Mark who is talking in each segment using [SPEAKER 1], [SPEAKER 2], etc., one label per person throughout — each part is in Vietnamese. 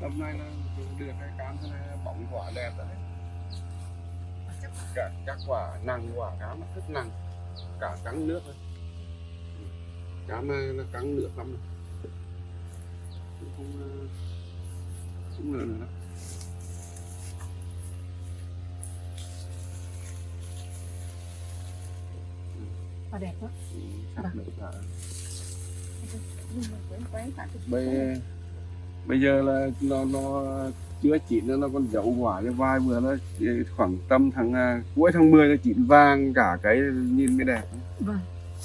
[SPEAKER 1] Năm nay là được cái cam thế này bóng quả đẹp đấy. Cả các quả nặng quả cám rất nặng, cả cắn nước thôi. Cám là cắn nước lắm. rồi. Cũng không ờ, không nữa nữa.
[SPEAKER 2] Và đẹp quá.
[SPEAKER 1] Ừ, được cả.
[SPEAKER 2] Cái-
[SPEAKER 1] bây bây giờ là nó nó chưa chín nữa, nó còn dấu quả cho vài bữa nó khoảng tầm tháng à, cuối tháng 10 nó chín vàng cả cái nhìn mới đẹp
[SPEAKER 2] Vâng.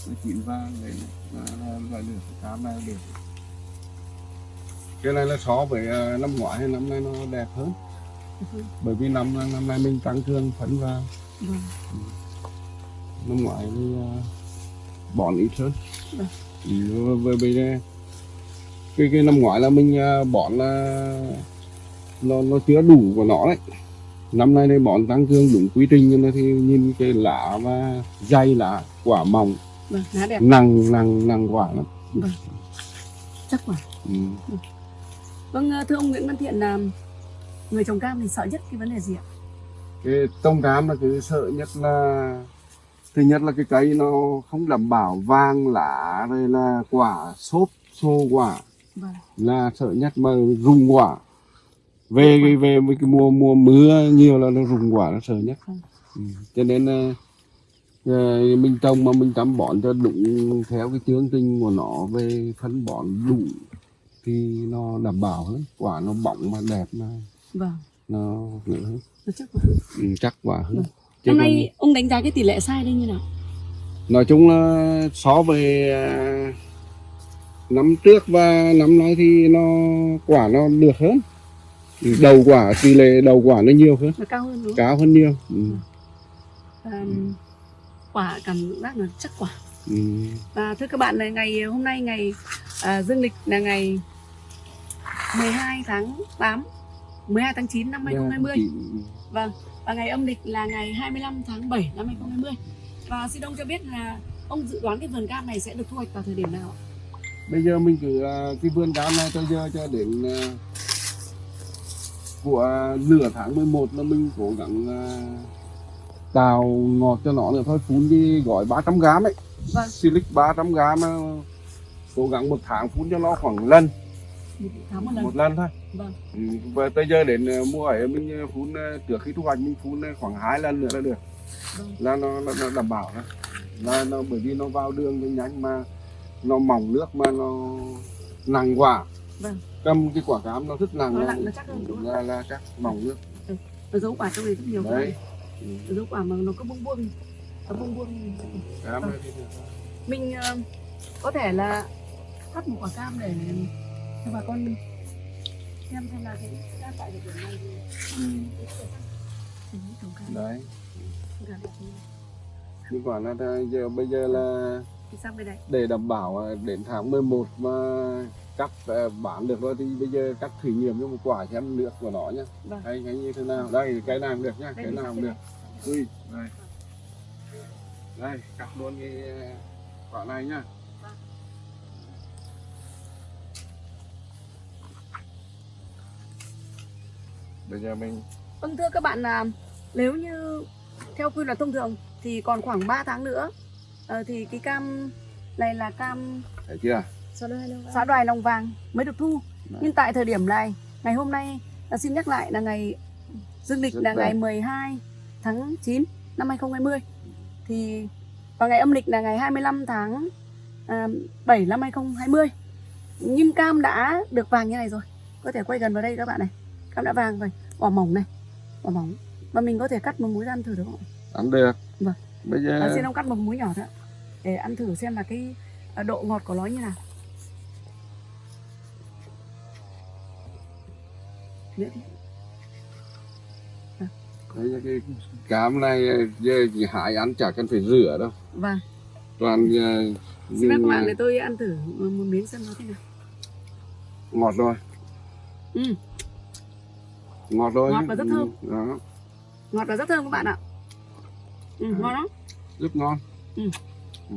[SPEAKER 1] nó chín vàng đấy là, là, là được cái cam này được cái này là so với à, năm ngoái hay năm nay nó đẹp hơn
[SPEAKER 2] Ừ.
[SPEAKER 1] bởi vì năm năm nay mình tăng cường phấn vào
[SPEAKER 2] Vâng.
[SPEAKER 1] năm ngoái thì à, bón ít hơn
[SPEAKER 2] Vâng.
[SPEAKER 1] ừ, với bây giờ cái cái năm ngoái là mình à, bón là nó nó chưa đủ của nó đấy năm nay đây bón tăng cường đúng quy trình cho nó thì nhìn cái lá và dày lá quả mỏng
[SPEAKER 2] Vâng, lá đẹp.
[SPEAKER 1] nặng nặng nặng quả lắm
[SPEAKER 2] Chắc quả.
[SPEAKER 1] ừ.
[SPEAKER 2] Vâng, thưa ông Nguyễn Văn Thiện là người trồng cam thì sợ nhất cái vấn đề gì ạ?
[SPEAKER 1] cái tông cám là cái sợ nhất là thứ nhất là cái cây nó không đảm bảo vàng lá rồi là quả xốp xô quả
[SPEAKER 2] Vâng.
[SPEAKER 1] là sợ nhất mà rụng quả về cái về với cái mùa mùa mưa nhiều là nó rụng quả nó sợ nhất
[SPEAKER 2] Vâng.
[SPEAKER 1] ừ. cho nên là ờ, mình trồng mà mình chăm bón cho đúng theo cái chương trình của nó về phân bón đủ thì nó đảm bảo hơn quả nó bóng mà đẹp mà
[SPEAKER 2] Vâng.
[SPEAKER 1] nó nữa hơn
[SPEAKER 2] Nó chắc quả.
[SPEAKER 1] ừ, chắc quả hơn
[SPEAKER 2] Vâng.
[SPEAKER 1] Chứ
[SPEAKER 2] Năm
[SPEAKER 1] còn-
[SPEAKER 2] nay ông đánh giá cái tỷ lệ sai đây như nào?
[SPEAKER 1] nói chung là so với à, năm trước và năm nay thì nó quả nó được hơn đầu quả tỷ lệ đầu quả nó nhiều hơn
[SPEAKER 2] Nó cao hơn đúng không?
[SPEAKER 1] cao hơn nhiều ừ.
[SPEAKER 2] À, quả cảm giác là chắc quả.
[SPEAKER 1] Ừ.
[SPEAKER 2] Và thưa các bạn là ngày hôm nay ngày à, dương lịch là ngày 12 tháng 8 12 tháng 9 năm 2020
[SPEAKER 1] Chị-
[SPEAKER 2] Vâng Và ngày âm lịch là ngày 25 tháng 7 năm 2020 Và xin ông cho biết là ông dự đoán cái vườn cam này sẽ được thu hoạch vào thời điểm nào ạ?
[SPEAKER 1] Bây giờ mình cứ à, cái vườn cam này cho giờ cho đến à, của nửa tháng 11 là mình cố gắng à, tạo ngọt cho nó nữa thôi. Phun đi gói 300 gram ấy.
[SPEAKER 2] Vâng.
[SPEAKER 1] silic 300 gram à, cố gắng một tháng phun cho nó khoảng lần.
[SPEAKER 2] Một tháng một lần.
[SPEAKER 1] Một lần thôi.
[SPEAKER 2] Vâng.
[SPEAKER 1] Ừ, và tới giờ đến mùa ấy mình phun trước khi thu hoạch mình phun khoảng hai lần nữa là được.
[SPEAKER 2] Vâng.
[SPEAKER 1] Là nó, nó, nó đảm bảo đó. Là nó bởi vì nó vào đường nhanh nhanh mà nó mỏng nước mà nó nặng quả
[SPEAKER 2] Vâng.
[SPEAKER 1] cầm cái quả cam nó rất nặng
[SPEAKER 2] Nó nặng, nó chắc hơn, đúng
[SPEAKER 1] là, là chắc mỏng nước.
[SPEAKER 2] Nó dấu quả trong này rất nhiều
[SPEAKER 1] đấy.
[SPEAKER 2] Nó dấu quả mà nó có bung buông. Nó bung buông.
[SPEAKER 1] Cam
[SPEAKER 2] Vâng. Mình ờ, có thể là cắt một quả cam để cho bà con xem xem là cái cam tại điểm này. Thì
[SPEAKER 1] ừ,
[SPEAKER 2] Ừ,
[SPEAKER 1] đấy. Nhưng quả là giờ bây giờ là
[SPEAKER 2] thì sang bên này
[SPEAKER 1] để đảm bảo ờ, đến tháng 11 mà cắt ờ, bán được rồi thì bây giờ cắt thử nghiệm cho một quả xem nước của nó nhé
[SPEAKER 2] Vâng.
[SPEAKER 1] hay như thế nào? Đây cái nào được nhá
[SPEAKER 2] Đây,
[SPEAKER 1] cái nào cũng
[SPEAKER 2] cái
[SPEAKER 1] được. ui đây. Đây cắt luôn cái ờ, quả này nhá.
[SPEAKER 2] Vâng.
[SPEAKER 1] bây giờ mình
[SPEAKER 2] Vâng thưa các bạn là nếu như theo quy luật thông thường thì còn khoảng 3 tháng nữa ờ, thì cái cam này là cam
[SPEAKER 1] thấy chưa
[SPEAKER 2] xã đoài lòng vàng mới được thu.
[SPEAKER 1] Đấy.
[SPEAKER 2] Nhưng tại thời điểm này, ngày hôm nay là xin nhắc lại là ngày dương lịch
[SPEAKER 1] Rất
[SPEAKER 2] là
[SPEAKER 1] đẹp.
[SPEAKER 2] ngày 12 tháng 9 năm 2020 thì và ngày âm lịch là ngày 25 tháng à, 7 năm 2020. Nhưng cam đã được vàng như này rồi. Có thể quay gần vào đây các bạn này. Cam đã vàng rồi, quả mỏng này, quả mỏng. Và mình có thể cắt một múi ăn thử được không? ạ?
[SPEAKER 1] ăn được
[SPEAKER 2] Vâng.
[SPEAKER 1] Bây giờ
[SPEAKER 2] À, xin ông cắt một múi nhỏ thôi. Để ăn thử xem là cái à, độ ngọt của nó như nào. Nữa đi.
[SPEAKER 1] giờ cái cám này chỉ hái ăn chả cần phải rửa đâu
[SPEAKER 2] Vâng.
[SPEAKER 1] toàn ờ,
[SPEAKER 2] Xin phép các bạn để tôi ăn thử một miếng xem nó thế nào.
[SPEAKER 1] ngọt rồi
[SPEAKER 2] Ừ.
[SPEAKER 1] ngọt rồi
[SPEAKER 2] Ngọt và rất thơm.
[SPEAKER 1] Đó
[SPEAKER 2] ngọt và rất thơm các bạn ạ ừ, ngon lắm.
[SPEAKER 1] Rất ngon.
[SPEAKER 2] Ừ.
[SPEAKER 1] Ừ.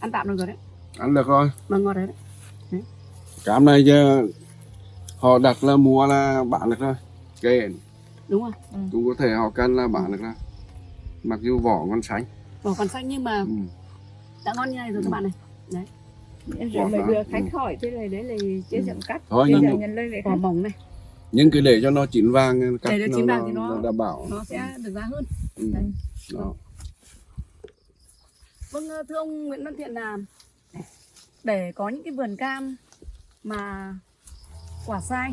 [SPEAKER 2] ăn tạm được rồi đấy.
[SPEAKER 1] Ăn được rồi.
[SPEAKER 2] Mà ngọt đấy, đấy.
[SPEAKER 1] cam này giờ họ đặt là mua là bán được rồi kệ.
[SPEAKER 2] Đúng rồi.
[SPEAKER 1] Cũng có thể họ cân là bán được rồi. Mặc dù vỏ ngon sánh
[SPEAKER 2] vỏ còn xanh nhưng mà
[SPEAKER 1] ừ.
[SPEAKER 2] đã ngon như này rồi các
[SPEAKER 1] Ừ.
[SPEAKER 2] bạn này.
[SPEAKER 3] Em
[SPEAKER 1] Ngọt
[SPEAKER 3] rồi mà đưa
[SPEAKER 1] Ừ.
[SPEAKER 3] khách hỏi thế này đấy là chế chậm cắt.
[SPEAKER 1] Thôi
[SPEAKER 3] bây giờ
[SPEAKER 1] nhưng,
[SPEAKER 3] nhận lời về
[SPEAKER 2] vỏ
[SPEAKER 3] khách.
[SPEAKER 2] mỏng này
[SPEAKER 1] nhưng cứ để cho nó chín vàng cắt
[SPEAKER 2] Để nó chín vàng thì nó-
[SPEAKER 1] đảm bảo
[SPEAKER 2] nó sẽ được giá hơn
[SPEAKER 1] ừ. Đó.
[SPEAKER 2] vâng ờ, thưa ông Nguyễn Văn Thiện là để có những cái vườn cam mà quả sai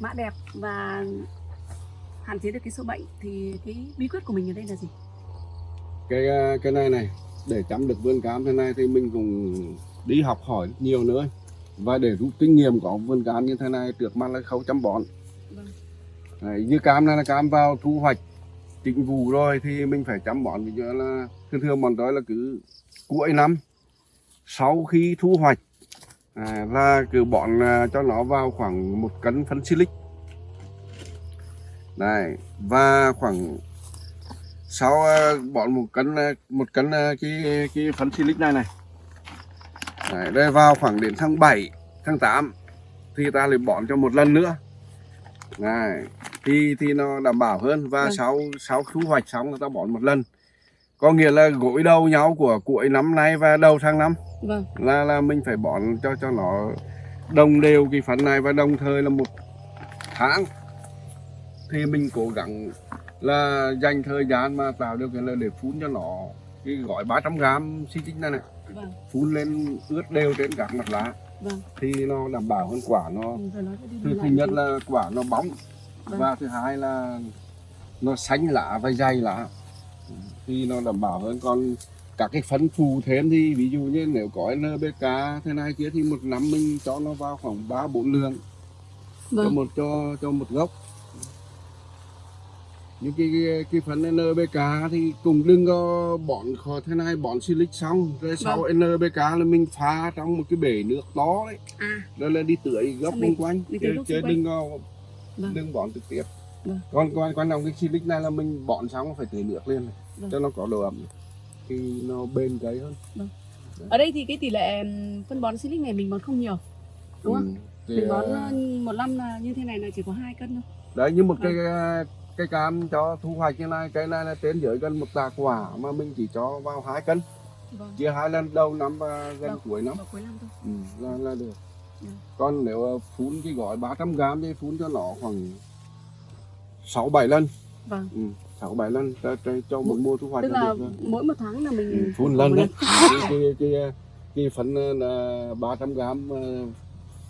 [SPEAKER 2] mã đẹp và hạn chế được cái sâu bệnh thì cái bí quyết của mình ở đây là gì
[SPEAKER 1] cái à, cái này này để chăm được vườn cam thế này thì mình cũng đi học hỏi nhiều nữa và để rút kinh nghiệm có vườn cam như thế này trước mắt là khâu chăm bón.
[SPEAKER 2] Vâng.
[SPEAKER 1] Đấy, như cam này là cam vào thu hoạch chính vụ rồi thì mình phải chăm bón. Ví dụ là thường thường bọn tôi là cứ cuối năm sau khi thu hoạch à, là cứ bón à, cho nó vào khoảng một cân phân silic này và khoảng sau uh, bọn một cân uh, một cân uh, cái cái phấn silic này này Đấy, đây vào khoảng đến tháng 7 tháng 8 thì ta lại bón cho một lần nữa. Này thì thì nó đảm bảo hơn và
[SPEAKER 2] Vâng.
[SPEAKER 1] sau sau thu hoạch xong người ta bón một lần. Có nghĩa là gối đầu nhau của cuối năm nay và đầu tháng năm.
[SPEAKER 2] Vâng.
[SPEAKER 1] Là là mình phải bón cho cho nó đồng đều cái phấn này và đồng thời là một tháng. Thì mình cố gắng là dành thời gian mà tạo điều kiện là để phun cho nó cái gói 300 gram xi tích này này
[SPEAKER 2] vâng.
[SPEAKER 1] Phun lên ướt đều trên các mặt lá.
[SPEAKER 2] Vâng.
[SPEAKER 1] Thì nó đảm bảo hơn quả nó
[SPEAKER 2] Ừ,
[SPEAKER 1] thứ, thứ nhất là quả nó bóng.
[SPEAKER 2] Vâng.
[SPEAKER 1] và thứ hai là nó xanh lá và dày lá. Thì nó đảm bảo hơn. Còn các cái phân phù thêm thì ví dụ như nếu có NPK thế này kia thì một năm mình cho nó vào khoảng ba bốn lượng. Cho
[SPEAKER 2] vâng.
[SPEAKER 1] một cho cho một gốc những cái cái, cái phần NPK thì cũng đừng có bón khó thế này bón silic xong rồi sau NPK là mình pha trong một cái bể nước to đấy
[SPEAKER 2] à
[SPEAKER 1] rồi là đi tưới gốc xung quanh chứ, chứ đừng có
[SPEAKER 2] Vâng.
[SPEAKER 1] đừng bón trực tiếp
[SPEAKER 2] Vâng.
[SPEAKER 1] còn quan quan trọng cái silic này là mình bón xong phải tưới nước lên này,
[SPEAKER 2] Vâng.
[SPEAKER 1] cho nó có độ ẩm thì nó bền cây hơn
[SPEAKER 2] ở đây thì cái tỷ lệ ừm, phân bón silic này mình bón không nhiều đúng không
[SPEAKER 1] Ừ. Thì,
[SPEAKER 2] mình bón
[SPEAKER 1] ờ,
[SPEAKER 2] một năm là như thế này là chỉ có hai cân thôi
[SPEAKER 1] đấy như một
[SPEAKER 2] Vâng.
[SPEAKER 1] cây ờ, cây cam cho thu hoạch như này cây này là trên dưới gần một tạ quả mà mình chỉ cho vào hai cân.
[SPEAKER 2] Vâng.
[SPEAKER 1] Chia hai lần đầu năm và gần
[SPEAKER 2] Vâng.
[SPEAKER 1] cuối năm.
[SPEAKER 2] cuối năm thôi.
[SPEAKER 1] Ừ, là là được.
[SPEAKER 2] Ừ.
[SPEAKER 1] còn nếu phun cái gói 300 gram thì phun cho nó khoảng 6 7 lần.
[SPEAKER 2] Vâng.
[SPEAKER 1] Ừ, 6 7 lần cho, cho, một mùa thu hoạch
[SPEAKER 2] tức
[SPEAKER 1] là được
[SPEAKER 2] mỗi một tháng là mình
[SPEAKER 1] Ừ, phun lần đấy. Cái cái cái, cái phấn ờ, là 300 gram ờ,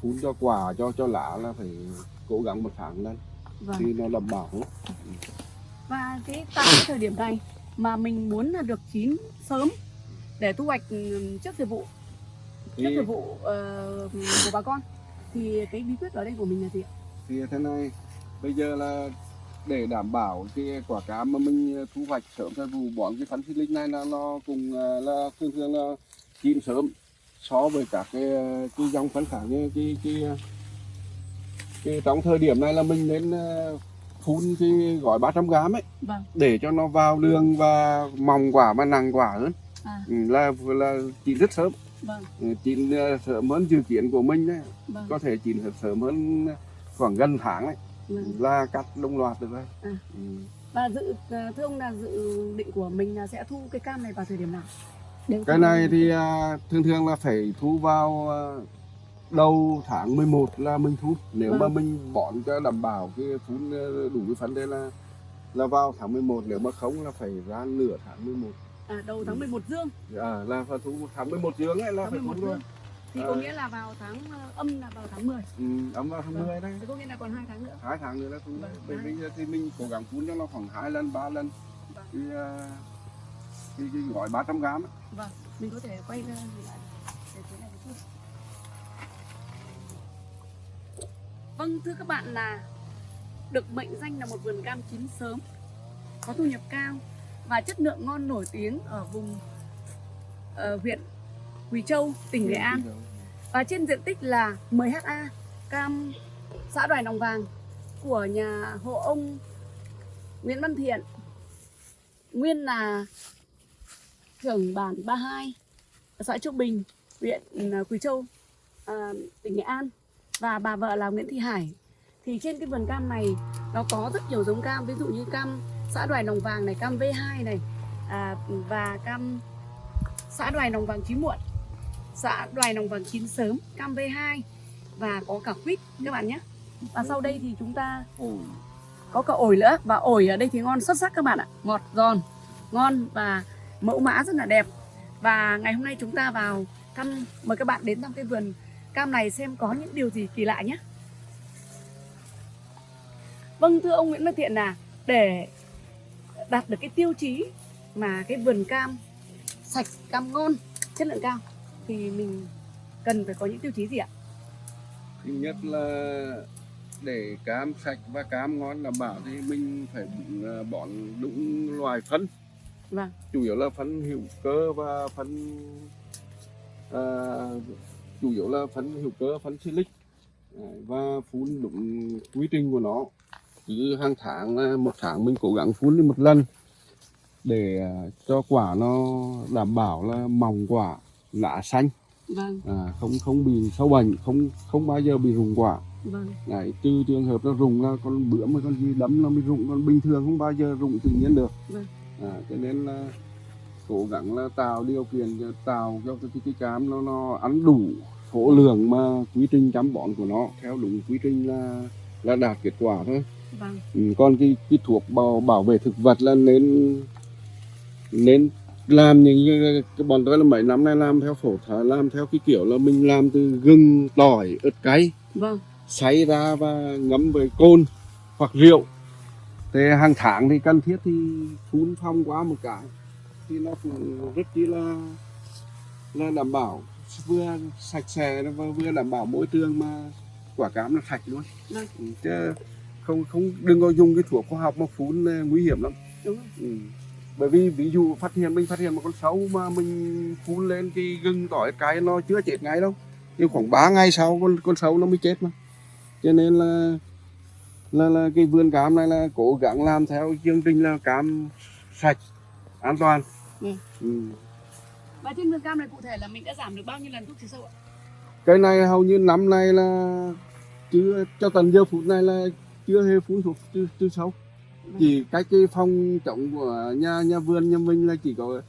[SPEAKER 1] phun cho quả cho cho lá là phải cố gắng một tháng lần
[SPEAKER 2] vâng.
[SPEAKER 1] thì nó đảm bảo
[SPEAKER 2] và cái tại cái thời điểm này mà mình muốn là được chín sớm để thu hoạch ừm, trước thời vụ
[SPEAKER 1] thì,
[SPEAKER 2] trước thời vụ ờ, của bà con thì cái bí quyết ở đây của mình là gì ạ
[SPEAKER 1] thì thế này bây giờ là để đảm bảo cái quả cam mà mình thu hoạch sớm thời vụ bón cái phấn xịt này là nó cùng ờ, là thường thường là chín sớm so với các cái ờ, cái dòng phấn khác như cái cái cái trong thời điểm này là mình nên ờ, phun cái gói 300 gram ấy.
[SPEAKER 2] Vâng.
[SPEAKER 1] Để cho nó vào đường và mỏng quả và nặng quả hơn.
[SPEAKER 2] À.
[SPEAKER 1] Ừ, là là chín rất sớm.
[SPEAKER 2] Vâng.
[SPEAKER 1] Ừ, chín ờ, sớm hơn dự kiến của mình đấy.
[SPEAKER 2] Vâng,
[SPEAKER 1] có thể chín sớm hơn khoảng gần tháng đấy
[SPEAKER 2] vâng.
[SPEAKER 1] là cắt đồng loạt được rồi.
[SPEAKER 2] À.
[SPEAKER 1] ừ.
[SPEAKER 2] và dự ờ, thưa ông là dự định của mình là sẽ thu cái cam này vào thời điểm nào?
[SPEAKER 1] Cái này thì à, thường thường là phải thu vào đầu tháng 11 là mình thu. Nếu mà
[SPEAKER 2] Vâng.
[SPEAKER 1] mình bón cho đảm bảo cái phun ờ, đủ cái phấn đấy là là vào tháng 11 nếu mà không là phải ra nửa tháng 11
[SPEAKER 2] à, đầu tháng 11 dương.
[SPEAKER 1] À, là phải thu tháng 11 dương ấy là
[SPEAKER 2] tháng
[SPEAKER 1] phải
[SPEAKER 2] 11
[SPEAKER 1] thu rồi.
[SPEAKER 2] Dương thì
[SPEAKER 1] À.
[SPEAKER 2] có nghĩa là vào tháng ờ, âm là vào tháng 10
[SPEAKER 1] ừ, ấm vào tháng
[SPEAKER 2] Vâng.
[SPEAKER 1] 10 đấy.
[SPEAKER 2] Thì có nghĩa là còn hai tháng nữa.
[SPEAKER 1] Hai tháng nữa là thu.
[SPEAKER 2] Vâng,
[SPEAKER 1] bởi giờ thì mình cố gắng phun cho nó khoảng hai lần ba lần.
[SPEAKER 2] Vâng.
[SPEAKER 1] cái, à, cái, cái gói 300 gram ấy.
[SPEAKER 2] vâng mình có thể quay ra lại để thế này một chút vâng thưa các bạn là được mệnh danh là một vườn cam chín sớm có thu nhập cao và chất lượng ngon nổi tiếng ở vùng ở huyện Quỳ Châu, tỉnh Nghệ An. Và trên diện tích là 10 ha cam xã Đoài Nòng Vàng của nhà hộ ông Nguyễn Văn Thiện. Nguyên là trưởng bản 32 xã Trung Bình huyện ờ, Quỳ Châu à, tỉnh Nghệ An và bà vợ là Nguyễn Thị Hải. Thì trên cái vườn cam này nó có rất nhiều giống cam ví dụ như cam xã Đoài nồng Vàng này cam V2 này à, và cam xã Đoài nồng Vàng chín muộn xã Đoài nồng Vàng chín sớm cam V2 và có cả quýt các bạn nhé. Và sau đây thì chúng ta có cả ổi nữa và ổi ở đây thì ngon xuất sắc các bạn ạ. Ngọt giòn ngon và mẫu mã rất là đẹp. Và ngày hôm nay chúng ta vào thăm mời các bạn đến thăm cái vườn cam này xem có những điều gì kỳ lạ nhé. Vâng thưa ông Nguyễn Văn Thiện là để đạt được cái tiêu chí mà cái vườn cam sạch cam ngon chất lượng cao thì mình cần phải có những tiêu chí gì ạ?
[SPEAKER 1] Thứ nhất là để cam sạch và cam ngon đảm bảo thì mình phải à, bón đúng loài phân.
[SPEAKER 2] Vâng.
[SPEAKER 1] Chủ yếu là phân hữu cơ và phân à, chủ yếu là phân hữu cơ phân silic và phun đúng quy trình của nó. Cứ hàng tháng à, một tháng mình cố gắng phun đi một lần để à, cho quả nó đảm bảo là mỏng quả lá xanh.
[SPEAKER 2] Vâng.
[SPEAKER 1] À, không không bị sâu bệnh không không bao giờ bị rụng quả.
[SPEAKER 2] Vâng.
[SPEAKER 1] Đấy, trừ trường hợp nó rụng là con bữa mà con gì đấm nó mới rụng còn bình thường không bao giờ rụng tự nhiên được.
[SPEAKER 2] Vâng.
[SPEAKER 1] à, cho nên là cố gắng là tạo điều kiện cho tạo cho cái, cái, cam nó nó ăn đủ số lượng mà quy trình chăm bón của nó theo đúng quy trình là là đạt kết quả thôi.
[SPEAKER 2] Vâng.
[SPEAKER 1] Ừ, còn cái, cái thuốc bảo bảo vệ thực vật là nên nên làm những cái, bọn tôi là mấy năm nay làm theo phổ thả làm theo cái kiểu là mình làm từ gừng tỏi ớt cay.
[SPEAKER 2] Vâng.
[SPEAKER 1] Xay ra và ngấm với cồn hoặc rượu. Thế hàng tháng thì cần thiết thì phun phong qua một cái thì nó cũng rất chi là là đảm bảo. Vừa sạch sẽ và vừa đảm bảo môi trường mà quả cam nó sạch luôn.
[SPEAKER 2] Vâng.
[SPEAKER 1] Ừ, chứ không không đừng có dùng cái thuốc khoa học mà phun là nguy hiểm lắm.
[SPEAKER 2] Đúng
[SPEAKER 1] ừ. bởi vì ví dụ phát hiện mình phát hiện một con sâu mà mình phun lên cái gừng tỏi cái nó chưa chết ngay đâu. Nhưng khoảng 3 ngày sau con con sâu nó mới chết mà. Cho nên là là là cái vườn cam này là cố gắng làm theo chương trình là cam sạch an toàn
[SPEAKER 2] Ừ.
[SPEAKER 1] ừ.
[SPEAKER 2] và trên vườn cam này cụ thể là mình đã giảm được bao nhiêu lần thuốc trừ sâu ạ?
[SPEAKER 1] Cái này hầu như năm nay là chưa cho tận giờ phút này là chưa hề phun thuốc trừ, trừ sâu. Chỉ cách cái phong trống của nhà nhà vườn nhà mình là chỉ có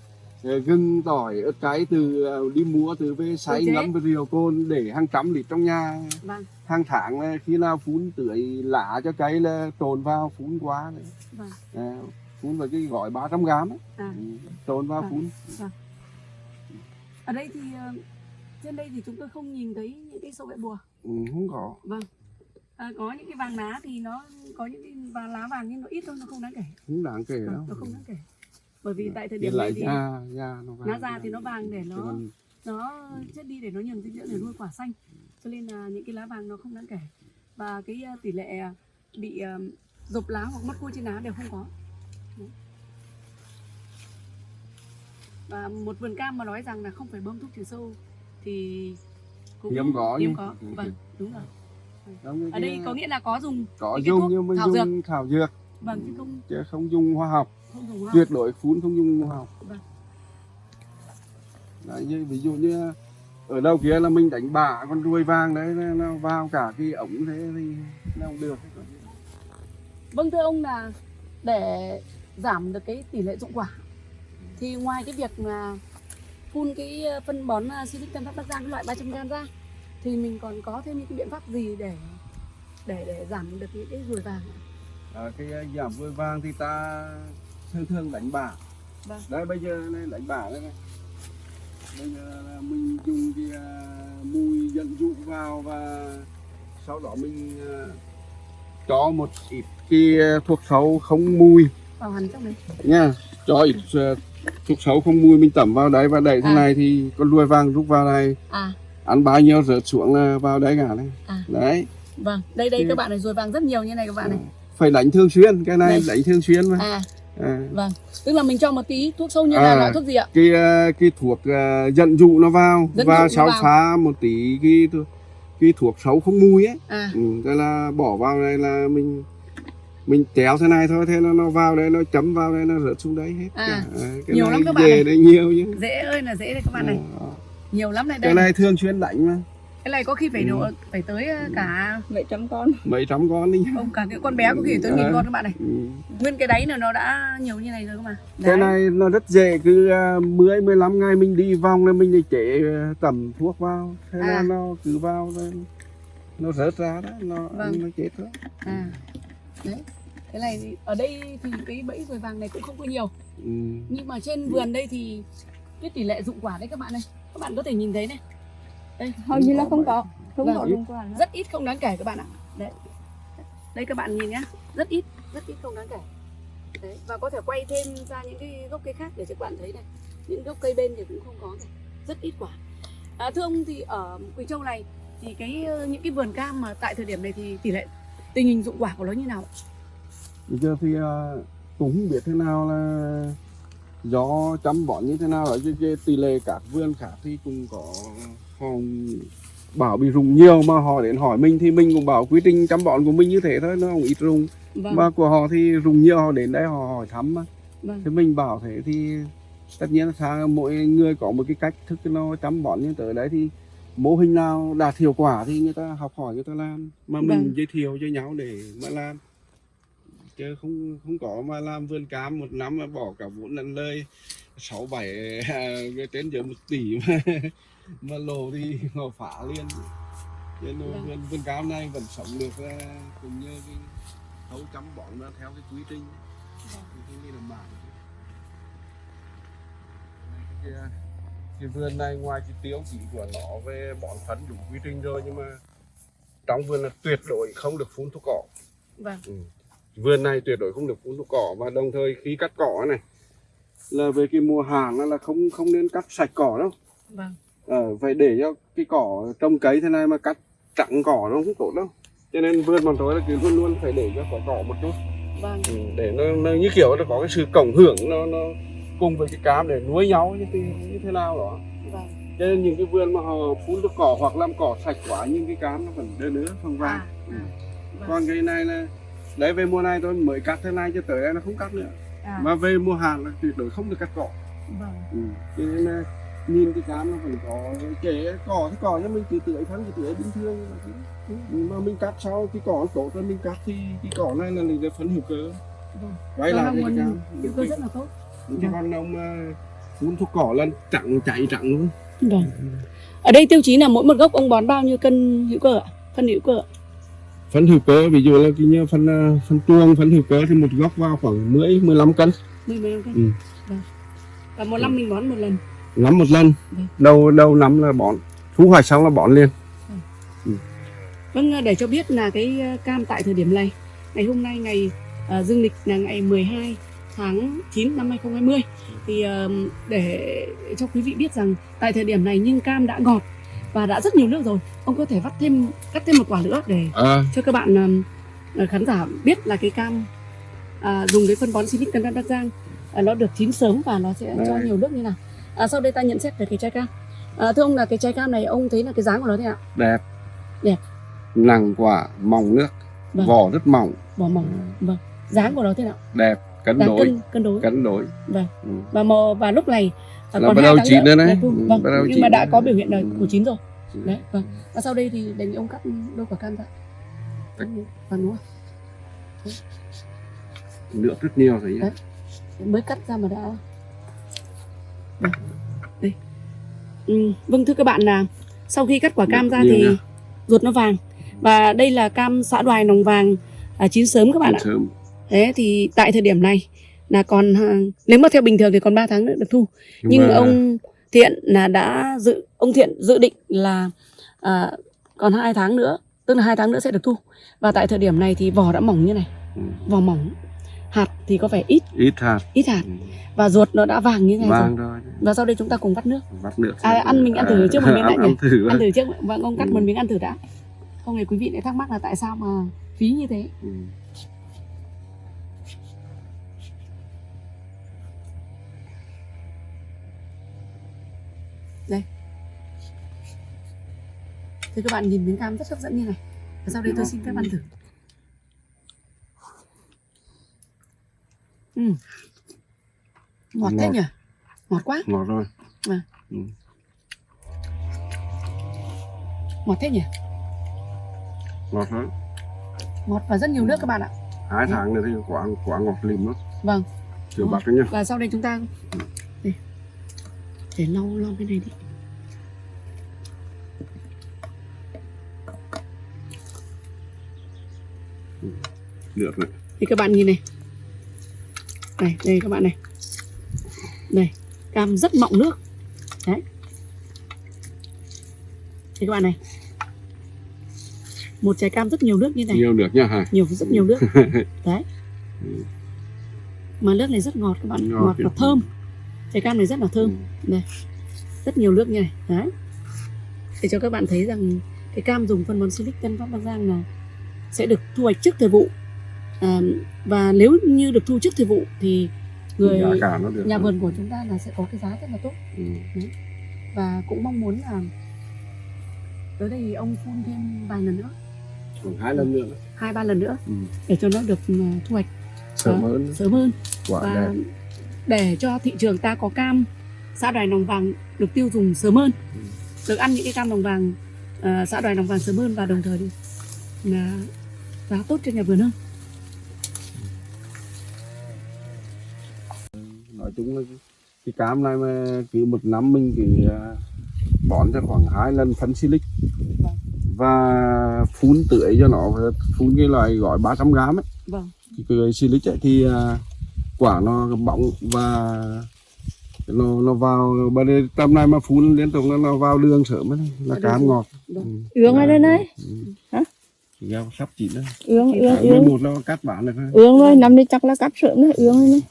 [SPEAKER 1] ờ, gừng tỏi ớt cay từ ờ, đi mua từ về
[SPEAKER 2] chế.
[SPEAKER 1] ngâm với rượu cồn để hàng trăm lít trong nhà.
[SPEAKER 2] Vâng.
[SPEAKER 1] Hàng tháng là khi nào phun tưới lá cho cây là trồn vào phun quá
[SPEAKER 2] vâng.
[SPEAKER 1] À, phun vào cái gói 300 gram ấy.
[SPEAKER 2] à.
[SPEAKER 1] Ừ, trồn vào
[SPEAKER 2] À.
[SPEAKER 1] phun.
[SPEAKER 2] ở đây thì ờ, trên đây thì chúng tôi không nhìn thấy những cái sâu bẹ bùa.
[SPEAKER 1] Ừ, không có.
[SPEAKER 2] Vâng. À, có những cái vàng lá thì nó có những cái vàng lá vàng nhưng nó ít thôi nó không đáng kể.
[SPEAKER 1] Không đáng kể đâu.
[SPEAKER 2] Vâng, nó không đáng kể. Bởi vì tại thời điểm này thì
[SPEAKER 1] da da nó vàng
[SPEAKER 2] lá da thì nó vàng để nó nó chết đi để nó nhường dinh dưỡng để nuôi quả xanh. Cho nên là những cái lá vàng nó không đáng kể. Và cái ờ, tỷ lệ ờ, bị rộp lá hoặc mất cua trên lá đều không có và một vườn cam mà nói rằng là không phải bơm thuốc trừ sâu thì cũng
[SPEAKER 1] Hiếm có
[SPEAKER 2] hiếm có. Vâng đúng rồi. Ở đây có nghĩa là có dùng
[SPEAKER 1] có dùng nhưng mình
[SPEAKER 2] thảo dược.
[SPEAKER 1] dùng thảo dược.
[SPEAKER 2] Vâng chứ không
[SPEAKER 1] chứ không dùng hóa học.
[SPEAKER 2] không dùng hoa
[SPEAKER 1] tuyệt đối phun không dùng hóa học.
[SPEAKER 2] Vâng.
[SPEAKER 1] đấy, như, ví dụ như ở đâu kia là mình đánh bả con ruồi vàng đấy nó- nó vào cả cái ống thế thì nó không được.
[SPEAKER 2] Vâng thưa ông là để giảm được cái tỷ lệ dụng quả thì ngoài cái việc mà phun cái ờ, phân bón ờ, Silic Tân Phát Bắc Giang loại 300 g ra thì mình còn có thêm những cái biện pháp gì để để để giảm được những cái ruồi vàng ạ?
[SPEAKER 1] à, cái giảm ruồi vàng thì ta thường thường đánh bả
[SPEAKER 2] Vâng.
[SPEAKER 1] đấy bây giờ này đánh bả đây này bây giờ là mình dùng cái uh, mùi dẫn dụ vào và sau đó mình uh, cho một ít cái thuốc sâu không mùi
[SPEAKER 2] vào hẳn trong đấy
[SPEAKER 1] nha cho ít uh, thuốc sâu không mùi mình tẩm vào đấy và đẩy thế
[SPEAKER 2] À.
[SPEAKER 1] này thì con ruồi vàng rút vào này
[SPEAKER 2] à
[SPEAKER 1] ăn bao nhiêu rớt xuống là vào đấy cả đấy
[SPEAKER 2] À.
[SPEAKER 1] đấy
[SPEAKER 2] vâng đây đây
[SPEAKER 1] Thì-
[SPEAKER 2] các bạn này ruồi vàng rất nhiều như này các bạn này
[SPEAKER 1] phải đánh thường xuyên cái này
[SPEAKER 2] Đây.
[SPEAKER 1] đánh thường xuyên mà
[SPEAKER 2] à
[SPEAKER 1] à.
[SPEAKER 2] vâng tức là mình cho một tí thuốc sâu như là
[SPEAKER 1] À.
[SPEAKER 2] loại thuốc gì ạ
[SPEAKER 1] cái ờ, cái thuốc ờ, dẫn dụ nó vào
[SPEAKER 2] Dẫn
[SPEAKER 1] và
[SPEAKER 2] vào.
[SPEAKER 1] pha một tí cái cái thuốc sâu không mùi ấy
[SPEAKER 2] à
[SPEAKER 1] ừ, thế là bỏ vào đây là mình mình kéo thế này thôi thế nó nó vào đây nó chấm vào đây nó rớt xuống đấy hết
[SPEAKER 2] À,
[SPEAKER 1] cả. À, cái
[SPEAKER 2] nhiều
[SPEAKER 1] này
[SPEAKER 2] lắm các bạn này.
[SPEAKER 1] đấy nhiều chứ
[SPEAKER 2] dễ ơi là dễ đây các bạn này
[SPEAKER 1] Ờ,
[SPEAKER 2] nhiều lắm này
[SPEAKER 1] cái
[SPEAKER 2] đây
[SPEAKER 1] này thường xuyên đánh mà
[SPEAKER 2] cái này có khi phải
[SPEAKER 1] Ừ.
[SPEAKER 2] độ phải tới ờ, cả
[SPEAKER 3] vậy trăm con
[SPEAKER 1] mấy trăm con đi
[SPEAKER 2] ông cả cái con bé có khi tới nghìn
[SPEAKER 1] À.
[SPEAKER 2] con các bạn này
[SPEAKER 1] ừ.
[SPEAKER 2] nguyên cái đáy là nó đã nhiều như này rồi các bạn
[SPEAKER 1] cái này nó rất dễ cứ uh, 10 15 ngày mình đi vòng là mình đi chế ờ, tẩm thuốc vào thế là
[SPEAKER 2] À.
[SPEAKER 1] nó cứ vào nó rớt ra đó nó
[SPEAKER 2] Vâng.
[SPEAKER 1] nó chết thôi
[SPEAKER 2] à đấy. Cái này thì- ở đây thì cái bẫy ruồi vàng này cũng không có nhiều.
[SPEAKER 1] Ừ.
[SPEAKER 2] nhưng mà trên vườn đây thì cái tỷ lệ dụng quả đấy các bạn này các bạn có thể nhìn thấy này. Đây.
[SPEAKER 3] Hầu như là không có. Không
[SPEAKER 2] Vâng.
[SPEAKER 3] có đúng quả nữa.
[SPEAKER 2] rất ít không đáng kể các bạn ạ. Đấy. Đây các bạn nhìn nhá. Rất ít rất ít không đáng kể. Đấy. Và có thể quay thêm ra những cái gốc cây khác để cho các bạn thấy này. Những gốc cây bên thì cũng không có này. Rất ít quả. À, thưa ông thì ở Quỳ Châu này thì cái ờ, những cái vườn cam mà tại thời điểm này thì tỷ lệ tình hình dụng quả của nó như nào
[SPEAKER 1] Bây giờ thì uh, cũng không biết thế nào là do chăm bón như thế nào ở chứ, tỷ lệ các vườn khác thì cũng có họ bảo bị rụng nhiều mà họ đến hỏi mình thì mình cũng bảo quy trình chăm bón của mình như thế thôi nó không ít rụng.
[SPEAKER 2] Vâng.
[SPEAKER 1] Mà của họ thì rụng nhiều họ đến đây họ hỏi thăm mà.
[SPEAKER 2] Vâng.
[SPEAKER 1] Thì mình bảo thế thì tất nhiên là mỗi người có một cái cách thức nó chăm bón như tới đấy thì mô hình nào đạt hiệu quả thì người ta học hỏi người ta làm mà mình
[SPEAKER 2] Vâng.
[SPEAKER 1] giới thiệu cho nhau để mà làm chứ không không có mà làm vườn cam một năm mà bỏ cả vốn lẫn lời sáu bảy à, trên dưới một tỷ mà mà lộ thì họ phá liền nên
[SPEAKER 2] Vâng.
[SPEAKER 1] vườn vườn cam này vẫn sống được cũng như cái thấu chăm bón nó theo cái quy trình
[SPEAKER 2] Vâng.
[SPEAKER 1] thì tôi nghĩ là mảng cái, cái vườn này ngoài cái tiêu chí của nó về bón phấn đúng quy trình rồi nhưng mà trong vườn là tuyệt đối không được phun thuốc cỏ.
[SPEAKER 2] Vâng.
[SPEAKER 1] Vườn này tuyệt đối không được phun thuốc cỏ và đồng thời khi cắt cỏ này là về cái mùa hàng là không không nên cắt sạch cỏ đâu.
[SPEAKER 2] Vâng.
[SPEAKER 1] Ờ, phải để cho cái cỏ trồng cấy thế này mà cắt trắng cỏ nó không tốt đâu. Cho nên vườn bọn tôi là cứ luôn luôn phải để cho có cỏ một chút.
[SPEAKER 2] Vâng.
[SPEAKER 1] Ừ, để nó, nó như kiểu nó có cái sự cộng hưởng nó nó cùng với cái cam để nuôi nhau như, thế- như thế nào đó
[SPEAKER 2] vâng
[SPEAKER 1] cho nên những cái vườn mà họ phun thuốc cỏ hoặc làm cỏ sạch quá nhưng cái cam nó vẫn đơ nữa không vàng
[SPEAKER 2] à,
[SPEAKER 1] ừ.
[SPEAKER 2] à, vâng.
[SPEAKER 1] còn cái này là lấy về mùa này tôi mới cắt thế này cho tới đây nó không cắt nữa
[SPEAKER 2] à,
[SPEAKER 1] mà về mùa hạn là tuyệt đối không được cắt cỏ
[SPEAKER 2] vâng
[SPEAKER 1] ừ. cho nên là nhìn cái cam nó vẫn có kể cỏ thì cỏ nhưng mình cứ tưới phân cứ tưới bình thường.
[SPEAKER 2] Ừ.
[SPEAKER 1] nhưng mà mình cắt sau cái cỏ nó tốt rồi mình cắt thì cái cỏ này là lấy phấn hữu cơ
[SPEAKER 2] vâng
[SPEAKER 1] quay lại cái cam
[SPEAKER 2] hữu cơ rất là tốt
[SPEAKER 1] chứ còn ông mà phun thuốc cỏ lên trắng chạy trắng luôn.
[SPEAKER 2] Vâng. Ở đây tiêu chí là mỗi một gốc ông bón bao nhiêu cân hữu cơ ạ? Phân hữu cơ ạ?
[SPEAKER 1] Phân hữu cơ ví dụ là cái như phân ờ, phân tuông phân hữu cơ thì một gốc vào khoảng 10 15 cân.
[SPEAKER 2] Mười mấy cân.
[SPEAKER 1] Ừ.
[SPEAKER 2] vâng. Và một năm mình bón một lần?
[SPEAKER 1] Ngắm một lần.
[SPEAKER 2] Vâng.
[SPEAKER 1] đầu đầu năm là bón thu hoạch xong là bón liền.
[SPEAKER 2] Vâng, để cho biết là cái ờ, cam tại thời điểm này, ngày hôm nay ngày uh, dương lịch là ngày 12 tháng 9 năm 2020 thì để cho quý vị biết rằng tại thời điểm này nhưng cam đã ngọt và đã rất nhiều nước rồi, ông có thể vắt thêm cắt thêm một quả nữa để
[SPEAKER 1] à,
[SPEAKER 2] cho các bạn ờ, khán giả biết là cái cam à, dùng cái phân bón Silic Tân Bắc Giang à, nó được chín sớm và nó sẽ cho
[SPEAKER 1] Đấy.
[SPEAKER 2] nhiều nước như nào. À, sau đây ta nhận xét về cái trái cam. À, thưa ông là cái trái cam này ông thấy là cái dáng của nó thế nào?
[SPEAKER 1] đẹp
[SPEAKER 2] Đẹp.
[SPEAKER 1] nặng quả mỏng nước
[SPEAKER 2] Vâng.
[SPEAKER 1] vỏ rất mỏng
[SPEAKER 2] Vỏ mỏng. Vâng. Dáng của nó thế nào?
[SPEAKER 1] đẹp cân
[SPEAKER 2] Đáng
[SPEAKER 1] đối
[SPEAKER 2] cân cân đối.
[SPEAKER 1] cân đối
[SPEAKER 2] Vâng.
[SPEAKER 1] ừ.
[SPEAKER 2] Và màu và lúc này à,
[SPEAKER 1] Là
[SPEAKER 2] còn
[SPEAKER 1] bắt đầu chín
[SPEAKER 2] nữa
[SPEAKER 1] rồi đấy. Ừ,
[SPEAKER 2] Vâng.
[SPEAKER 1] bắt đầu
[SPEAKER 2] Nhưng
[SPEAKER 1] chín
[SPEAKER 2] mà đã
[SPEAKER 1] rồi.
[SPEAKER 2] có biểu hiện là
[SPEAKER 1] Ừ.
[SPEAKER 2] của chín rồi. Đấy. Vâng. Và sau đây thì đề nghị ông cắt đôi quả cam ra. Và đúng không?
[SPEAKER 1] nước rất nhiều thấy
[SPEAKER 2] Đấy. mới cắt ra mà đã Đây. đây ừ, vâng thưa các bạn là sau khi cắt quả cam ra thì
[SPEAKER 1] nha.
[SPEAKER 2] ruột nó vàng và đây là cam xã đoài nòng vàng à, chín sớm các bạn ạ
[SPEAKER 1] sớm
[SPEAKER 2] thế thì tại thời điểm này là còn à, nếu mà theo bình thường thì còn 3 tháng nữa được thu. Nhưng
[SPEAKER 1] mà
[SPEAKER 2] ông thiện là đã dự ông thiện dự định là à, còn hai tháng nữa tức là hai tháng nữa sẽ được thu. Và tại thời điểm này thì vỏ đã mỏng như này.
[SPEAKER 1] Ừ.
[SPEAKER 2] vỏ mỏng hạt thì có vẻ ít.
[SPEAKER 1] Ít hạt.
[SPEAKER 2] Ít hạt.
[SPEAKER 1] Ừ.
[SPEAKER 2] và ruột nó đã vàng như thế này
[SPEAKER 1] vàng
[SPEAKER 2] rồi.
[SPEAKER 1] rồi.
[SPEAKER 2] Và sau đây chúng ta cùng vắt nước.
[SPEAKER 1] Vắt nước
[SPEAKER 2] À, ăn mình ăn thử trước một miếng đã
[SPEAKER 1] ăn,
[SPEAKER 2] nhỉ?
[SPEAKER 1] ăn thử
[SPEAKER 2] ăn thử trước. Vâng ông cắt
[SPEAKER 1] Ừ.
[SPEAKER 2] một miếng ăn thử đã. Không để quý vị lại thắc mắc là tại sao mà phí như thế.
[SPEAKER 1] Ừ.
[SPEAKER 2] thì các bạn nhìn miếng cam rất hấp dẫn như này. Và sau đây tôi xin phép ăn thử. Ừ. ngọt thế nhỉ? Ngọt quá.
[SPEAKER 1] Ngọt rồi
[SPEAKER 2] À.
[SPEAKER 1] Ừ.
[SPEAKER 2] ngọt thế nhỉ?
[SPEAKER 1] Ngọt lắm.
[SPEAKER 2] Ngọt và rất nhiều nước các bạn ạ.
[SPEAKER 1] Hai tháng nữa thì quả quả ngọt lìm lắm.
[SPEAKER 2] Vâng.
[SPEAKER 1] Chưa
[SPEAKER 2] Ừ.
[SPEAKER 1] bắt đấy nhá.
[SPEAKER 2] Và sau đây chúng ta để, để lau lau cái này đi
[SPEAKER 1] được rồi
[SPEAKER 2] thì các bạn nhìn này. Này đây các bạn này. Đây cam rất mọng nước. Đấy. Thì các bạn này. Một trái cam rất nhiều nước như này.
[SPEAKER 1] Nhiều được nhá hả?
[SPEAKER 2] Nhiều rất nhiều nước. Đấy. Mà nước này rất ngọt các bạn.
[SPEAKER 1] Ngọt
[SPEAKER 2] ngọt và thơm. Trái cam này rất là thơm. Rất nhiều nước như này. Đấy. Để cho các bạn thấy rằng cái cam dùng phân bón silic Tân Phát Bắc Giang là sẽ được thu hoạch trước thời vụ à, và nếu như được thu trước thời vụ thì người
[SPEAKER 1] được
[SPEAKER 2] nhà vườn của chúng ta là sẽ có cái giá rất là tốt.
[SPEAKER 1] Ừ.
[SPEAKER 2] và cũng mong muốn là tới đây thì ông phun thêm vài lần nữa.
[SPEAKER 1] Còn hai lần nữa.
[SPEAKER 2] Hai ba lần nữa
[SPEAKER 1] ừ.
[SPEAKER 2] để cho nó được ừ, thu hoạch.
[SPEAKER 1] Sớm hơn.
[SPEAKER 2] sớm hơn.
[SPEAKER 1] Quả
[SPEAKER 2] và
[SPEAKER 1] đẹp.
[SPEAKER 2] để cho thị trường ta có cam xã đoài nòng vàng được tiêu dùng sớm hơn.
[SPEAKER 1] Ừ.
[SPEAKER 2] được ăn những cái cam nòng vàng à, xã đoài nòng vàng sớm hơn và đồng thời thì là giá tốt cho nhà vườn hơn
[SPEAKER 1] nói chung là cái- cam này mà cứ một năm mình chỉ à, bón cho khoảng hai lần phân silic.
[SPEAKER 2] Vâng.
[SPEAKER 1] và phun tưới cho nó phun cái loại gói 300 gram ấy.
[SPEAKER 2] Vâng.
[SPEAKER 1] Cái, cái silic ấy thì à, quả nó bóng và nó nó vào bên đây tầm này mà phun liên tục nó, nó vào đường sớm ấy là cam ngọt.
[SPEAKER 2] Vâng.
[SPEAKER 1] Ừ.
[SPEAKER 3] Ương ở đây này
[SPEAKER 1] Ừ.
[SPEAKER 3] Hả?
[SPEAKER 1] Ra sắp chín đấy
[SPEAKER 3] ương
[SPEAKER 1] tháng
[SPEAKER 3] ương.
[SPEAKER 1] 11 nó cắt bán được
[SPEAKER 3] ương rồi năm nay chắc là cắt sớm đấy ương rồi. Này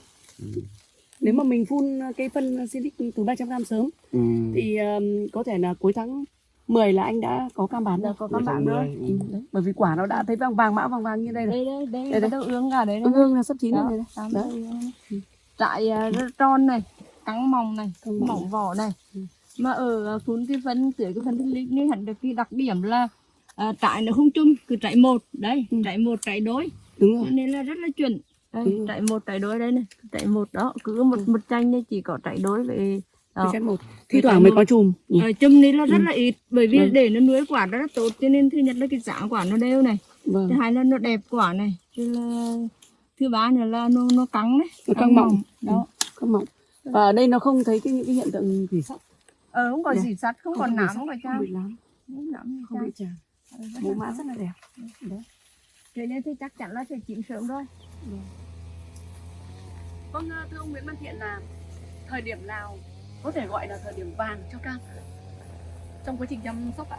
[SPEAKER 2] nếu mà mình phun cái phân silic từ 300 gram sớm
[SPEAKER 1] ừ.
[SPEAKER 2] thì um, có thể là cuối tháng 10 là anh đã có cam bán rồi
[SPEAKER 3] có
[SPEAKER 1] tháng
[SPEAKER 3] bạn rồi
[SPEAKER 1] 10,
[SPEAKER 2] Ừ, đấy. bởi vì quả nó đã thấy vàng vàng mã vàng vàng như đây rồi
[SPEAKER 3] đây đây đây
[SPEAKER 2] Đây, đây.
[SPEAKER 3] đâu ương cả đấy
[SPEAKER 2] ương ương là sắp chín rồi
[SPEAKER 3] Đó,
[SPEAKER 2] đây Đó.
[SPEAKER 3] trại rất tròn này căng mỏng này
[SPEAKER 2] Căng mỏng.
[SPEAKER 3] vỏ này
[SPEAKER 2] Ừ.
[SPEAKER 3] mà ở à, phun cái phân tưới cái phân thiên lý này hẳn được cái đặc điểm là à, trại nó không chung cứ trại một đấy
[SPEAKER 2] Ừ.
[SPEAKER 3] trại một trại đối
[SPEAKER 2] đúng rồi
[SPEAKER 3] nên là rất là chuẩn đây,
[SPEAKER 2] Ừ.
[SPEAKER 3] trại một trại đối đây này. Trại một đó cứ một một tranh đây chỉ có đối với
[SPEAKER 2] Cái
[SPEAKER 3] đó.
[SPEAKER 2] một. Thi
[SPEAKER 3] trái
[SPEAKER 2] thoảng mới có chùm. Nhỉ?
[SPEAKER 3] Ờ, chum này là rất
[SPEAKER 2] Ừ.
[SPEAKER 3] là ít bởi vì
[SPEAKER 2] Vâng.
[SPEAKER 3] để nó nuôi quả rất là tốt cho nên thứ nhất là cái giá quả nó đều này.
[SPEAKER 2] Vâng.
[SPEAKER 3] Thứ hai là nó đẹp quả này. Thứ là thứ ba nữa là nó nó căng đấy
[SPEAKER 2] Nó căng mọng.
[SPEAKER 3] đó.
[SPEAKER 2] Không mỏng và ở đây nó không thấy cái những cái hiện tượng thủy sắc
[SPEAKER 3] ờ không còn gì sắt không
[SPEAKER 2] Không
[SPEAKER 3] còn nám
[SPEAKER 2] sắt,
[SPEAKER 3] không
[SPEAKER 2] không
[SPEAKER 3] trang
[SPEAKER 2] bị lắm
[SPEAKER 3] không nám
[SPEAKER 2] không bị tràn mẫu mã rất là đẹp.
[SPEAKER 3] Thế nên thì chắc chắn là sẽ chín sớm rồi
[SPEAKER 2] vâng thưa ông Nguyễn Văn Thiện là thời điểm nào có thể gọi là thời điểm vàng cho cam trong quá trình chăm sóc ạ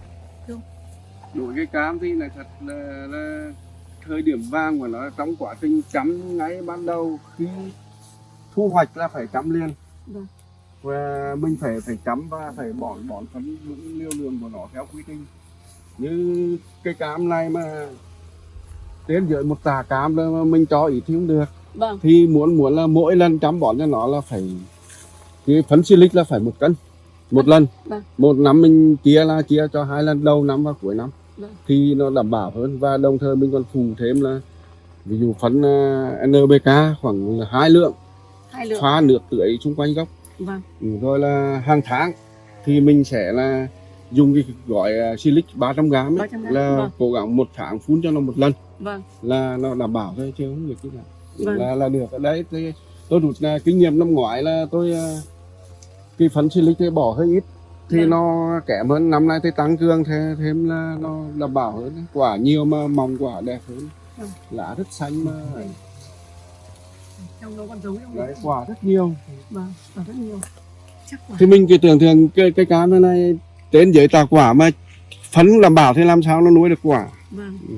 [SPEAKER 1] đối cái cam thì là thật là, là thời điểm vàng của nó trong quá trình chăm ngay ban đầu. Khi thu hoạch là phải chăm liền.
[SPEAKER 2] Vâng.
[SPEAKER 1] và mình phải phải chăm và phải bón bón phân liều lượng của nó theo quy trình. Như cái cam này mà trên dưới một tà cam mà mình cho ít thì không được.
[SPEAKER 2] Vâng.
[SPEAKER 1] Thì muốn muốn là mỗi lần chăm bón cho nó là phải cái phấn silic là phải một cân một lần.
[SPEAKER 2] Vâng.
[SPEAKER 1] một năm mình chia là chia cho hai lần đầu năm và cuối năm.
[SPEAKER 2] Vâng.
[SPEAKER 1] thì nó đảm bảo hơn và đồng thời mình còn phụ thêm là ví dụ phấn à, NPK khoảng là hai lượng.
[SPEAKER 2] Hai lượng.
[SPEAKER 1] Pha nước tưới xung quanh gốc.
[SPEAKER 2] Vâng.
[SPEAKER 1] Ừ, rồi là hàng tháng thì mình sẽ là dùng cái gói silic 300 gram ấy,
[SPEAKER 2] 300 gram,
[SPEAKER 1] là
[SPEAKER 2] vâng.
[SPEAKER 1] cố gắng một tháng phun cho nó một lần
[SPEAKER 2] vâng.
[SPEAKER 1] Là nó đảm bảo thôi chứ không được cái nào.
[SPEAKER 2] Vâng.
[SPEAKER 1] là là được. Ở đấy thì tôi rút kinh nghiệm năm ngoái là tôi à, cái phấn silic thì bỏ hơi ít. Thì
[SPEAKER 2] Vâng.
[SPEAKER 1] nó kém hơn. Năm nay thì tăng cường thêm, thêm là nó đảm bảo hơn. Quả nhiều mà mỏng quả đẹp hơn.
[SPEAKER 2] Vâng.
[SPEAKER 1] lá rất xanh mà.
[SPEAKER 2] Trong nó còn giống
[SPEAKER 1] đấy, quả rất nhiều.
[SPEAKER 2] Vâng và rất nhiều. Chắc quả.
[SPEAKER 1] Thì mình cứ tưởng tượng cái cái cam này, trên dưới tà quả mà phấn đảm bảo thì làm sao nó nuôi được quả?
[SPEAKER 2] Vâng.
[SPEAKER 1] Ừ.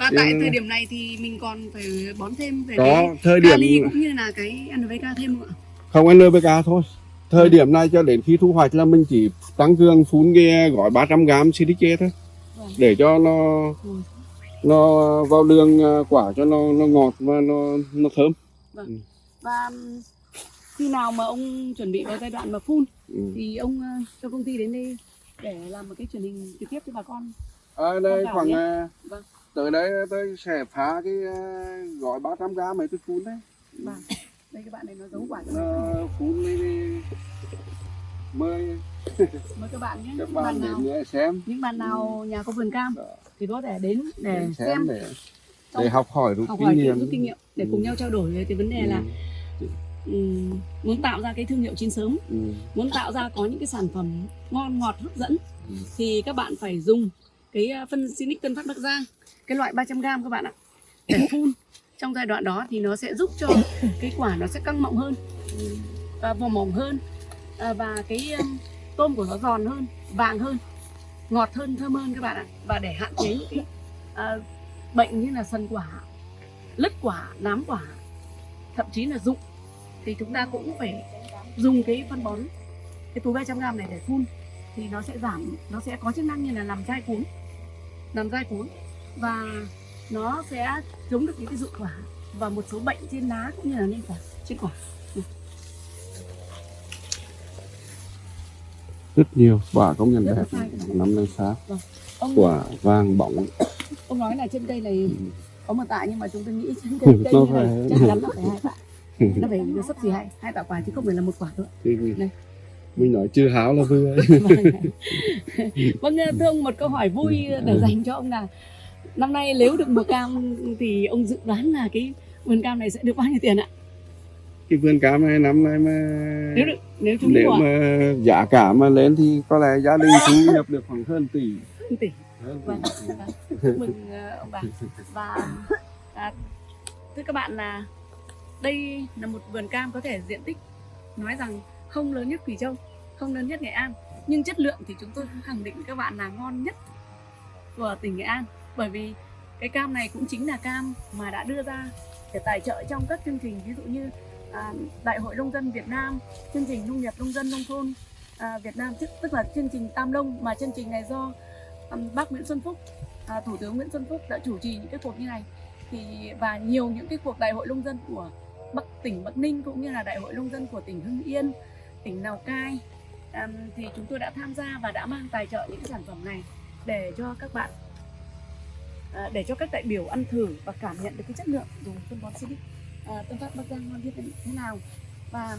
[SPEAKER 2] và tại thời điểm này thì mình còn phải bón thêm về
[SPEAKER 1] có
[SPEAKER 2] cái
[SPEAKER 1] thời điểm
[SPEAKER 2] kali cũng như là cái NPK thêm không ạ?
[SPEAKER 1] Không NPK thôi. Thời điểm này cho đến khi thu hoạch là mình chỉ tăng cường phun cái gói 300 gram silice thôi.
[SPEAKER 2] Vâng.
[SPEAKER 1] để cho nó
[SPEAKER 2] Ừ.
[SPEAKER 1] nó vào đường à, quả cho nó nó ngọt và nó nó thơm.
[SPEAKER 2] Và um, khi nào mà ông chuẩn bị vào giai đoạn mà phun
[SPEAKER 1] ừ.
[SPEAKER 2] thì ông ờ, cho công ty đến đây để làm một cái truyền hình trực tiếp cho bà con.
[SPEAKER 1] Ở đây khoảng à,
[SPEAKER 2] Vâng.
[SPEAKER 1] Tới đây tôi sẽ phá cái gói 300 gram này tôi phun đấy.
[SPEAKER 2] Vâng. Đây các bạn này nó giấu quả cho
[SPEAKER 1] nó phun đi, đi. Mời.
[SPEAKER 2] Mời các bạn nhé.
[SPEAKER 1] Các
[SPEAKER 2] những
[SPEAKER 1] bạn
[SPEAKER 2] bạn nào
[SPEAKER 1] xem.
[SPEAKER 2] những bạn nào nhà có vườn cam
[SPEAKER 1] Đó.
[SPEAKER 2] thì có thể đến để
[SPEAKER 1] để
[SPEAKER 2] xem.
[SPEAKER 1] xem để để học hỏi rút kinh nghiệm.
[SPEAKER 2] rút kinh nghiệm để cùng
[SPEAKER 1] Ừ.
[SPEAKER 2] nhau trao đổi về cái vấn đề là
[SPEAKER 1] Ừ,
[SPEAKER 2] muốn tạo ra cái thương hiệu chín sớm
[SPEAKER 1] ừ,
[SPEAKER 2] muốn tạo ra có những cái sản phẩm ngon ngọt hấp dẫn
[SPEAKER 1] Ừ.
[SPEAKER 2] thì các bạn phải dùng cái à, phân Sinic Tân Phát Bắc Giang cái loại 300 g các bạn ạ. Để phun. Trong giai đoạn đó thì nó sẽ giúp cho cái quả nó sẽ căng mọng hơn và vỏ mỏng hơn à, và cái um, tôm của nó giòn hơn vàng hơn ngọt hơn thơm hơn các bạn ạ. Và để hạn chế những cái uh, bệnh như là sần quả lứt quả nám quả thậm chí là rụng thì chúng ta cũng phải dùng cái phân bón cái túi 300 g này để phun. Thì nó sẽ giảm nó sẽ có chức năng như là làm dai cuống làm dai cuống và nó sẽ chống được những cái rụng quả và một số bệnh trên lá cũng như là lên quả trên quả.
[SPEAKER 1] Rất nhiều quả công nhận
[SPEAKER 2] Rất
[SPEAKER 1] đẹp năm nay sáng
[SPEAKER 2] ông
[SPEAKER 1] quả vàng bỏng
[SPEAKER 2] ông nói là trên cây này
[SPEAKER 1] Ừ.
[SPEAKER 2] có một tạ nhưng mà chúng tôi nghĩ trên cây, cây
[SPEAKER 1] Nó
[SPEAKER 2] như này
[SPEAKER 1] phải-
[SPEAKER 2] chắc chắn là phải hai tạ. Nó phải nó sắp xỉ hai hai tạ quả chứ không phải là một quả nữa.
[SPEAKER 1] Thì mình,
[SPEAKER 2] Đây.
[SPEAKER 1] mình nói chưa háo là vừa.
[SPEAKER 2] Vâng. Thưa ông một câu hỏi vui để dành cho ông là năm nay nếu được mùa cam thì ông dự đoán là cái vườn cam này sẽ được bao nhiêu tiền ạ?
[SPEAKER 1] Cái vườn cam này năm nay mà
[SPEAKER 2] nếu được nếu chúng
[SPEAKER 1] nếu mà giá cả mà lên thì có lẽ gia đình thu nhập được khoảng hơn tỷ.
[SPEAKER 2] Tỷ.
[SPEAKER 1] Hơn
[SPEAKER 2] vâng,
[SPEAKER 1] tỷ.
[SPEAKER 2] vâng. chúc mừng ờ, ông bà. Và à, thưa các bạn là đây là một vườn cam có thể diện tích nói rằng không lớn nhất Quỳ Châu không lớn nhất Nghệ An. Nhưng chất lượng thì chúng tôi cũng khẳng định các bạn là ngon nhất của tỉnh Nghệ An bởi vì cái cam này cũng chính là cam mà đã đưa ra để tài trợ trong các chương trình ví dụ như à, Đại hội nông dân Việt Nam chương trình nông nghiệp nông dân nông thôn à, Việt Nam tức, tức là chương trình Tam Nông mà chương trình này do um, bác Nguyễn Xuân Phúc à, Thủ tướng Nguyễn Xuân Phúc đã chủ trì những cái cuộc như này. Thì và nhiều những cái cuộc đại hội nông dân của Bắc tỉnh Bắc Ninh cũng như là đại hội nông dân của tỉnh Hưng Yên, tỉnh Lào Cai um, thì chúng tôi đã tham gia và đã mang tài trợ những cái sản phẩm này để cho các bạn à, để cho các đại biểu ăn thử và cảm nhận được cái chất lượng dùng phân bón Silic. À, Tân Phát Bắc Giang ngon như thế nào? Và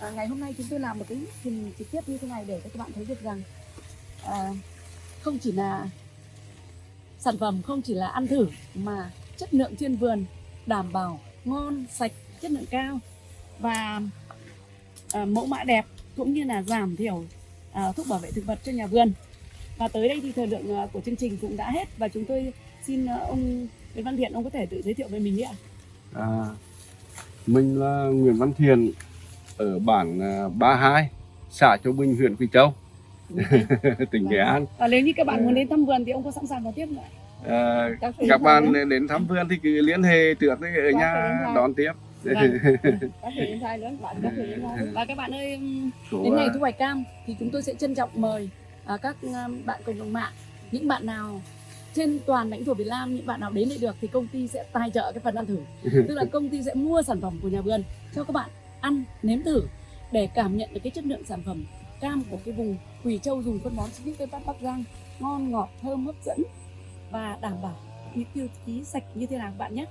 [SPEAKER 2] à, ngày hôm nay chúng tôi làm một cái hình trực tiếp như thế này để cho các bạn thấy được rằng à, không chỉ là sản phẩm không chỉ là ăn thử mà chất lượng trên vườn đảm bảo ngon sạch chất lượng cao và à, mẫu mã đẹp cũng như là giảm thiểu à, thuốc bảo vệ thực vật cho nhà vườn. Và tới đây thì thời lượng à, của chương trình cũng đã hết và chúng tôi xin à, ông Nguyễn Văn Thiện ông có thể tự giới thiệu về mình đi ạ.
[SPEAKER 1] À, mình là Nguyễn Văn Thiền ở bản à, 32 xã Châu Bình huyện Quỳ Châu. Tỉnh Nghệ An.
[SPEAKER 2] Và nếu như các bạn muốn đến thăm vườn thì ông có sẵn sàng vào tiếp không ạ?
[SPEAKER 1] À,
[SPEAKER 2] các,
[SPEAKER 1] bạn
[SPEAKER 2] nữa.
[SPEAKER 1] đến thăm vườn thì cứ liên hệ trước đấy ở nhà đón tiếp.
[SPEAKER 2] Vâng. các bạn các và các bạn ơi đến ngày thu hoạch cam thì chúng tôi sẽ trân trọng mời à, các bạn cộng đồng mạng. Những bạn nào trên toàn lãnh thổ Việt Nam những bạn nào đến đây được thì công ty sẽ tài trợ cái phần ăn thử. Tức là công ty sẽ mua sản phẩm của nhà vườn cho các bạn ăn nếm thử để cảm nhận được cái chất lượng sản phẩm cam của cái vùng Quỳ Châu dùng phân bón Silic Tây Bắc Bắc Giang ngon ngọt thơm hấp dẫn và đảm bảo những tiêu chí sạch như thế nào các bạn nhé.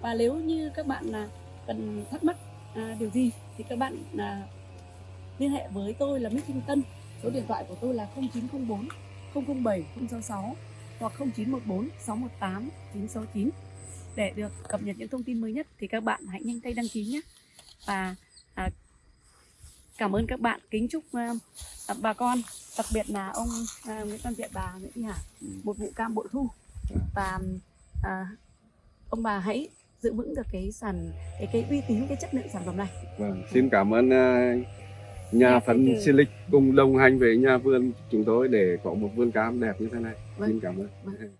[SPEAKER 2] Và nếu như các bạn là cần thắc mắc à, điều gì thì các bạn à, liên hệ với tôi là Mít Thanh Tân. Số điện thoại của tôi là 0904 007 066 hoặc 0914 618 969 để được cập nhật những thông tin mới nhất thì các bạn hãy nhanh tay đăng ký nhé. Và à, cảm ơn các bạn kính chúc à, à, bà con đặc biệt là ông à, Nguyễn Văn Viện bà Nguyễn Thị Hà một vụ cam bội thu. Và à, ông bà hãy giữ vững được cái sản cái cái uy tín cái chất lượng sản phẩm này.
[SPEAKER 1] Vâng, xin cảm ơn uh, nhà
[SPEAKER 2] Nhà
[SPEAKER 1] phân
[SPEAKER 2] phân tử.
[SPEAKER 1] Silic cùng đồng hành với nhà vườn chúng tôi để có một vườn cam đẹp như thế này.
[SPEAKER 2] Vâng.
[SPEAKER 1] Xin cảm ơn.
[SPEAKER 2] Vâng.